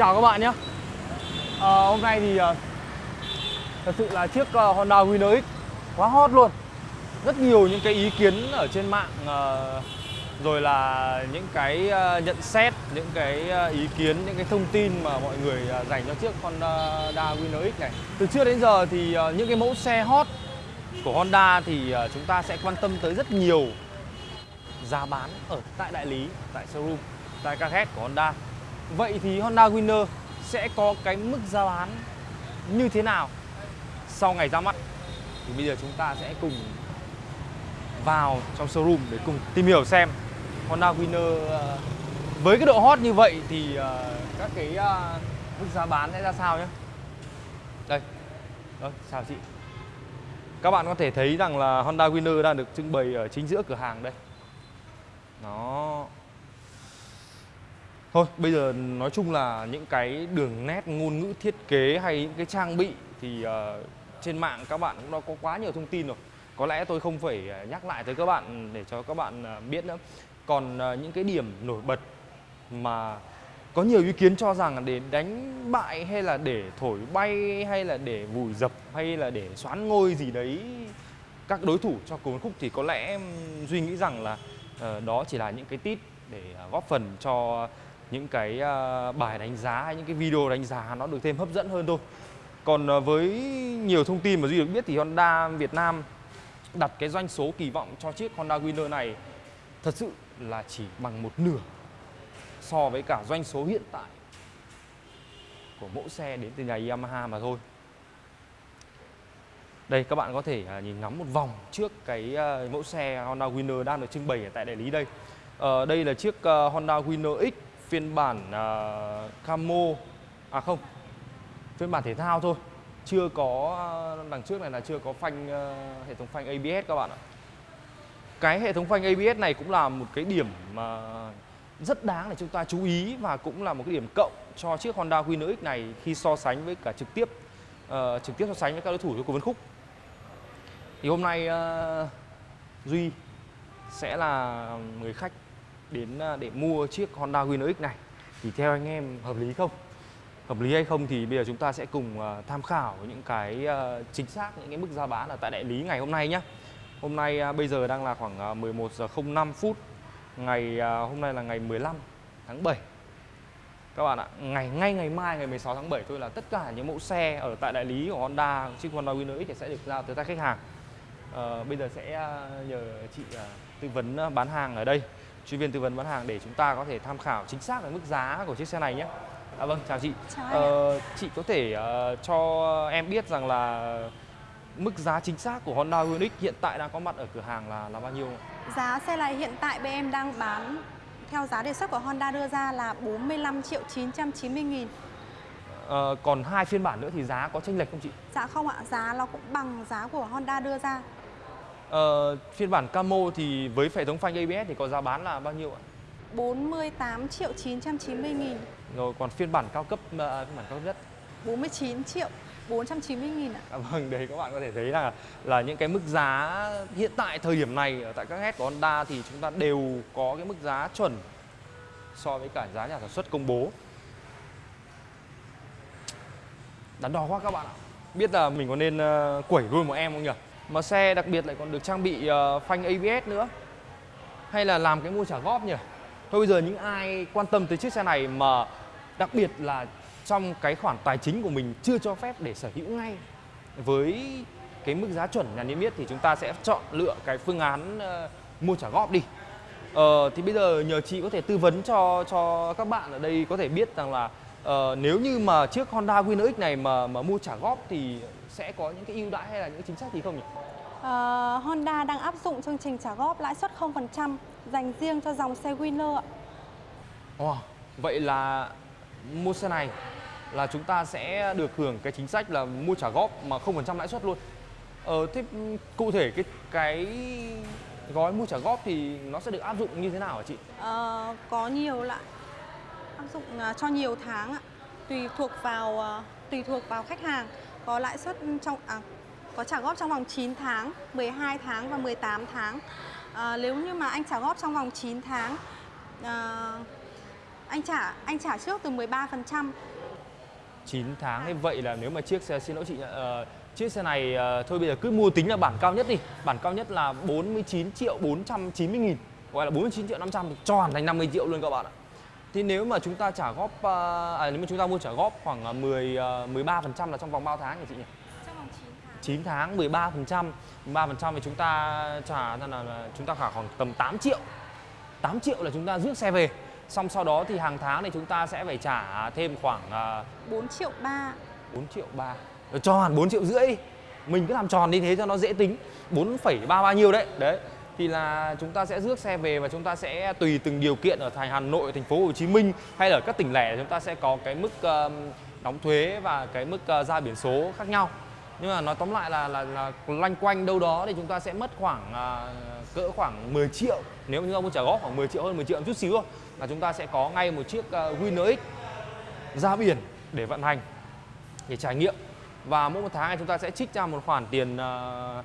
Chào các bạn nhé. À, Hôm nay thì à, thật sự là chiếc à, Honda Winner X quá hot luôn. Rất nhiều những cái ý kiến ở trên mạng à, Rồi là những cái à, nhận xét, những cái à, ý kiến, những cái thông tin mà mọi người à, dành cho chiếc Honda Winner X này. Từ trước đến giờ thì à, những cái mẫu xe hot của Honda thì à, chúng ta sẽ quan tâm tới rất nhiều giá bán ở tại đại lý, tại showroom, tại các head của Honda. Vậy thì Honda Winner sẽ có cái mức giá bán như thế nào sau ngày ra mắt? Thì bây giờ chúng ta sẽ cùng vào trong showroom để cùng tìm hiểu xem Honda Winner ờ, với cái độ hot như vậy thì ờ, các cái ờ, mức giá bán sẽ ra sao nhé Đây, Đó, chào chị. Các bạn có thể thấy rằng là Honda Winner đang được trưng bày ở chính giữa cửa hàng đây. Nó Thôi bây giờ nói chung là những cái đường nét ngôn ngữ thiết kế hay những cái trang bị thì uh, trên mạng các bạn cũng đã có quá nhiều thông tin rồi. Có lẽ tôi không phải ờ, nhắc lại tới các bạn để cho các bạn uh, biết nữa. Còn uh, những cái điểm nổi bật mà có nhiều ý kiến cho rằng để đánh bại hay là để thổi bay hay là để vùi dập hay là để xoán ngôi gì đấy các đối thủ cho cùng khúc thì có lẽ em duy nghĩ rằng là uh, đó chỉ là những cái tít để góp phần cho những cái à, bài đánh giá hay những cái video đánh giá nó được thêm hấp dẫn hơn thôi. Còn à, với nhiều thông tin mà duy được biết thì Honda Việt Nam đặt cái doanh số kỳ vọng cho chiếc Honda Winner này thật sự là chỉ bằng một nửa so với cả doanh số hiện tại của mẫu xe đến từ nhà Yamaha mà thôi. Đây các bạn có thể à, nhìn ngắm một vòng trước cái mẫu xe Honda Winner đang được trưng bày ở tại đại lý đây. Uh, đây là chiếc Honda Winner X phiên bản uh, camo à không phiên bản thể thao thôi. Chưa có à, đằng trước này là chưa có phanh uh, hệ thống phanh ABS các bạn ạ. Cái hệ thống phanh ABS này cũng là một cái điểm mà rất đáng để chúng ta chú ý và cũng là một cái điểm cộng cho chiếc Honda Winner X này khi so sánh với cả trực tiếp uh, trực tiếp so sánh với các đối thủ của Vân khúc. Thì hôm nay uh, Duy sẽ là người khách đến à, để mua chiếc Honda Winner X này thì theo anh em hợp lý không? Hợp lý hay không thì bây giờ chúng ta sẽ cùng à, tham khảo những cái à, chính xác những cái mức giá bán ở tại đại lý ngày hôm nay nhé. Hôm nay bây giờ đang là khoảng 11 giờ 05 phút. Ngày hôm nay là ngày 15 tháng 7. Các bạn ạ, ngày ngay ngày mai ngày 16 tháng 7 thôi là tất cả những mẫu xe ở tại đại lý của Honda chiếc Honda Winner X sẽ được giao tới tay khách hàng. À, bây giờ sẽ nhờ chị tư vấn bán hàng ở đây chuyên viên tư vấn bán hàng để chúng ta có thể tham khảo chính xác về mức giá của chiếc xe này nhé. À, vâng, chào chị. Chào ờ, chị có thể uh, cho em biết rằng là mức giá chính xác của Honda Ioniq hiện tại đang có mặt ở cửa hàng là là bao nhiêu? Giá xe này hiện tại bên em đang bán theo giá đề xuất của Honda đưa ra là 45 triệu 990 nghìn. Ờ, còn hai phiên bản nữa thì giá có chênh lệch không chị? Dạ không ạ, giá nó cũng bằng giá của Honda đưa ra. Ờ, phiên bản Camo thì với hệ thống phanh ABS thì có giá bán là bao nhiêu ạ? 48 triệu 990 nghìn. Rồi còn phiên bản cao cấp, uh, phiên bản cao cấp nhất? 49 triệu 490 nghìn ạ. À, Vâng, đấy các bạn có thể thấy là là những cái mức giá hiện tại thời điểm này ở tại các head của Honda thì chúng ta đều có cái mức giá chuẩn so với cả giá nhà sản xuất công bố. Đắn đo quá các bạn ạ. Biết là mình có nên uh, quẩy luôn một em không nhỉ? Mà xe đặc biệt lại còn được trang bị uh, phanh ABS nữa Hay là làm cái mua trả góp nhỉ Thôi bây giờ những ai quan tâm tới chiếc xe này mà đặc biệt là trong cái khoản tài chính của mình chưa cho phép để sở hữu ngay với cái mức giá chuẩn nhà niêm yết thì chúng ta sẽ chọn lựa cái phương án uh, mua trả góp đi. Ờ, thì bây giờ nhờ chị có thể tư vấn cho cho các bạn ở đây có thể biết rằng là uh, nếu như mà chiếc Honda Winner X này mà mà mua trả góp thì sẽ có những cái ưu đãi hay là những chính sách gì không nhỉ? Uh, Honda đang áp dụng chương trình trả góp lãi suất 0% dành riêng cho dòng xe Winner ạ. Wow, vậy là mua xe này là chúng ta sẽ được hưởng cái chính sách là mua trả góp mà 0% lãi suất luôn. Ờ, thế cụ thể cái cái gói mua trả góp thì nó sẽ được áp dụng như thế nào hả chị? Uh, có nhiều loại áp dụng uh, cho nhiều tháng ạ. Tùy thuộc vào uh, tùy thuộc vào khách hàng có lãi suất trong à, có trả góp trong vòng 9 tháng, 12 tháng và 18 tháng. À, nếu như mà anh trả góp trong vòng 9 tháng à, Anh trả anh trả trước từ 13%. 9 tháng như vậy là nếu mà chiếc xe xin lỗi chị uh, chiếc xe này uh, thôi bây giờ cứ mua tính là bản cao nhất đi bản cao nhất là 49 triệu 490 nghìn gọi là 49 triệu 500 thì tròn thành 50 triệu luôn các bạn ạ thì nếu mà chúng ta trả góp uh, à, nếu mà chúng ta mua trả góp khoảng 10 uh, 13 phần trăm là trong vòng bao tháng nhỉ chị nhỉ? Trong vòng 9 tháng. 9 tháng 13 phần trăm. 13 phần trăm thì chúng ta trả là, là, là chúng ta trả khoảng tầm 8 triệu. 8 triệu là chúng ta rước xe về. Xong sau đó thì hàng tháng thì chúng ta sẽ phải trả thêm khoảng uh, 4 triệu 3. 4 triệu 3 Rồi cho hẳn 4 triệu rưỡi. Đi Mình cứ làm tròn như thế cho nó dễ tính. 4,3 bao nhiêu đấy. Đấy thì là chúng ta sẽ rước xe về và chúng ta sẽ tùy từng điều kiện ở thành Hà Nội, thành phố Hồ Chí Minh hay là ở các tỉnh lẻ chúng ta sẽ có cái mức uh, đóng thuế và cái mức uh, ra biển số khác nhau. Nhưng mà nói tóm lại là là, là loanh quanh đâu đó thì chúng ta sẽ mất khoảng uh, cỡ khoảng 10 triệu nếu như ông muốn trả góp khoảng 10 triệu hơn 10 triệu một chút xíu thôi là chúng ta sẽ có ngay một chiếc uh, Winner X ra biển để vận hành để trải nghiệm và mỗi một tháng này chúng ta sẽ trích ra một khoản tiền uh,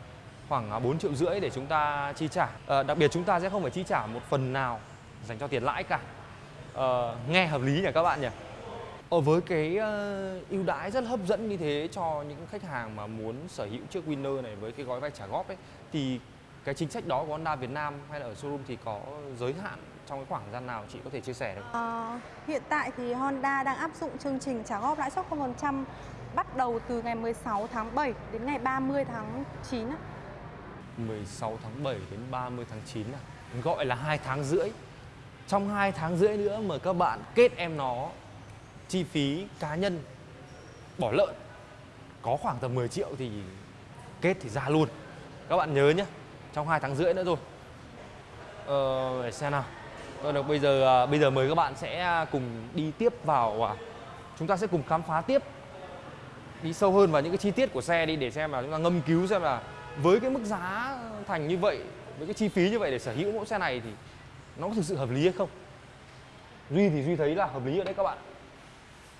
khoảng à, 4 triệu rưỡi để chúng ta chi trả à, đặc biệt chúng ta sẽ không phải chi trả một phần nào dành cho tiền lãi cả à, nghe hợp lý nhỉ các bạn nhỉ ở với cái uh, ưu đãi rất hấp dẫn như thế cho những khách hàng mà muốn sở hữu chiếc Winner này với cái gói vay trả góp ấy thì cái chính sách đó của Honda Việt Nam hay là ở showroom thì có giới hạn trong cái khoảng thời gian nào chị có thể chia sẻ được? À, hiện tại thì Honda đang áp dụng chương trình trả góp lãi suất 0% bắt đầu từ ngày 16 tháng 7 đến ngày 30 tháng 9. 16 tháng 7 đến 30 tháng 9 à? Gọi là hai tháng rưỡi. Trong hai tháng rưỡi nữa mà các bạn kết em nó Chi phí cá nhân Bỏ lợn Có khoảng tầm 10 triệu thì Kết thì ra luôn. Các bạn nhớ nhé Trong hai tháng rưỡi nữa rồi Ờ, để xem nào. Rồi được bây giờ à, bây giờ mời các bạn sẽ à, cùng đi tiếp vào à, Chúng ta sẽ cùng khám phá tiếp. Đi sâu hơn vào những cái chi tiết của xe đi Để xem là chúng ta ngâm cứu xem là với cái mức giá thành như vậy với cái chi phí như vậy để sở hữu mẫu xe này thì nó có thực sự hợp lý hay không? Duy thì duy thấy là hợp lý ở đấy các bạn.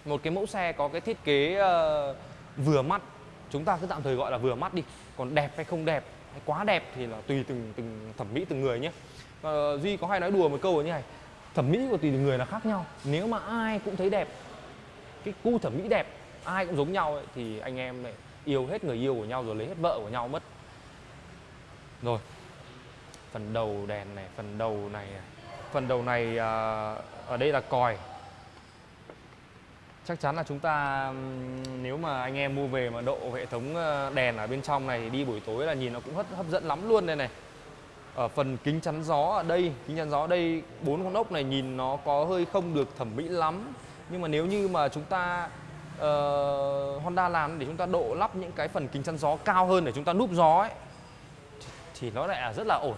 Một cái mẫu xe có cái thiết kế uh, vừa mắt chúng ta cứ tạm thời gọi là vừa mắt đi còn đẹp hay không đẹp hay quá đẹp thì là tùy từng từng thẩm mỹ từng người nhé. Uh, duy có hay nói đùa một câu như này thẩm mỹ của tùy từng người là khác nhau. Nếu mà ai cũng thấy đẹp cái cu thẩm mỹ đẹp ai cũng giống nhau ấy, thì anh em này yêu hết người yêu của nhau rồi lấy hết vợ của nhau mất rồi. Phần đầu đèn này phần đầu này à. phần đầu này à, ở đây là còi. Chắc chắn là chúng ta nếu mà anh em mua về mà độ hệ thống ờ, đèn ở bên trong này thì đi buổi tối là nhìn nó cũng hấp hấp dẫn lắm luôn đây này. Ở phần kính chắn gió ở đây kính chắn gió ở đây bốn con ốc này nhìn nó có hơi không được thẩm mỹ lắm. Nhưng mà nếu như mà chúng ta uh, Honda làm để chúng ta độ lắp những cái phần kính chắn gió cao hơn để chúng ta núp gió ấy thì nó lại rất là ổn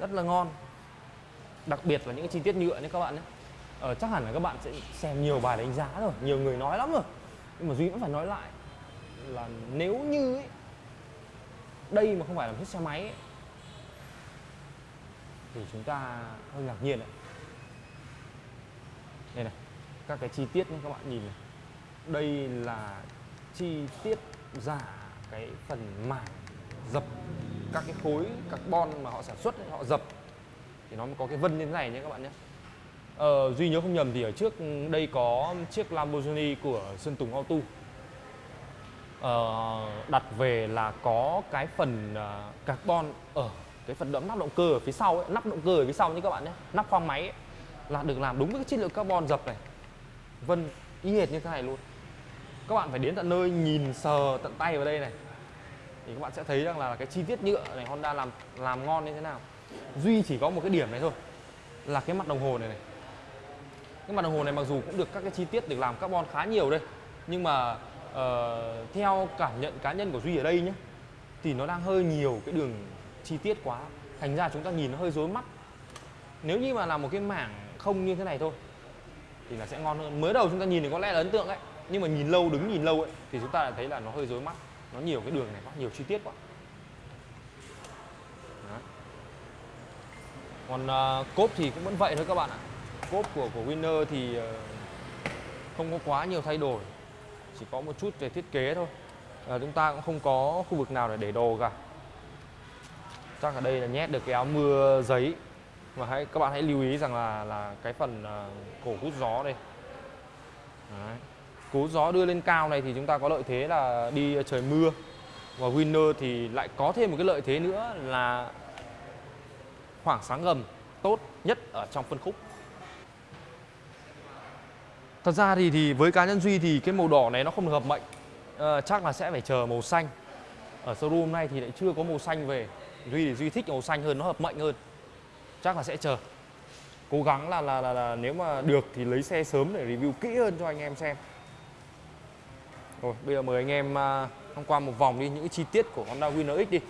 rất là ngon. Đặc biệt là những cái chi tiết nhựa nhé các bạn nhé. Ờ, chắc hẳn là các bạn sẽ xem nhiều bài đánh giá rồi. Nhiều người nói lắm rồi. Nhưng mà duy vẫn phải nói lại là nếu như ấy, đây mà không phải là một chiếc xe máy ấy, thì chúng ta hơi ngạc nhiên đấy đây này các cái chi tiết nhé các bạn nhìn này. Đây là chi tiết giả cái phần mảng dập các cái khối carbon mà họ sản xuất ấy, họ dập. Thì nó mới có cái vân như thế này nhé các bạn nhé. Ờ, duy nhớ không nhầm thì ở trước đây có chiếc Lamborghini của Sơn Tùng Auto. Ờ, đặt về là có cái phần à, carbon ở cái phần đẫm nắp động cơ ở phía sau ấy, nắp động cơ ở phía sau nhé các bạn nhé nắp khoang máy ấy, là được làm đúng với cái chất lượng carbon dập này. Vân y hệt như thế này luôn. Các bạn phải đến tận nơi nhìn sờ tận tay vào đây này thì các bạn sẽ thấy rằng là cái chi tiết nhựa này Honda làm làm ngon như thế nào. Duy chỉ có một cái điểm này thôi là cái mặt đồng hồ này này. Cái mặt đồng hồ này mặc dù cũng được các cái chi tiết được làm carbon khá nhiều đây nhưng mà uh, theo cảm nhận cá nhân của duy ở đây nhé thì nó đang hơi nhiều cái đường chi tiết quá. Thành ra chúng ta nhìn nó hơi rối mắt. Nếu như mà làm một cái mảng không như thế này thôi thì là sẽ ngon hơn. Mới đầu chúng ta nhìn thì có lẽ là ấn tượng đấy nhưng mà nhìn lâu đứng nhìn lâu ấy thì chúng ta lại thấy là nó hơi rối mắt nó nhiều cái đường này quá nhiều chi tiết quá. Đó. còn uh, cốp thì cũng vẫn vậy thôi các bạn ạ. Cốp của của Winner thì uh, không có quá nhiều thay đổi. Chỉ có một chút về thiết kế thôi. Uh, chúng ta cũng không có khu vực nào để để đồ cả. Chắc ở đây là nhét được cái áo mưa giấy. Và hãy các bạn hãy lưu ý rằng là là cái phần uh, cổ hút gió đây. Đấy cố gió đưa lên cao này thì chúng ta có lợi thế là đi ờ, trời mưa. Và Winner thì lại có thêm một cái lợi thế nữa là khoảng sáng gầm tốt nhất ở trong phân khúc. Thật ra thì thì với cá nhân Duy thì cái màu đỏ này nó không được hợp mệnh. À, Chắc là sẽ phải chờ màu xanh. Ở showroom này thì lại chưa có màu xanh về. Duy thì Duy thích màu xanh hơn, nó hợp mệnh hơn. Chắc là sẽ chờ. Cố gắng là, là, là, là nếu mà được thì lấy xe sớm để review kỹ hơn cho anh em xem. Rồi bây giờ mời anh em à, tham quan một vòng đi những chi tiết của Honda Winner X đi.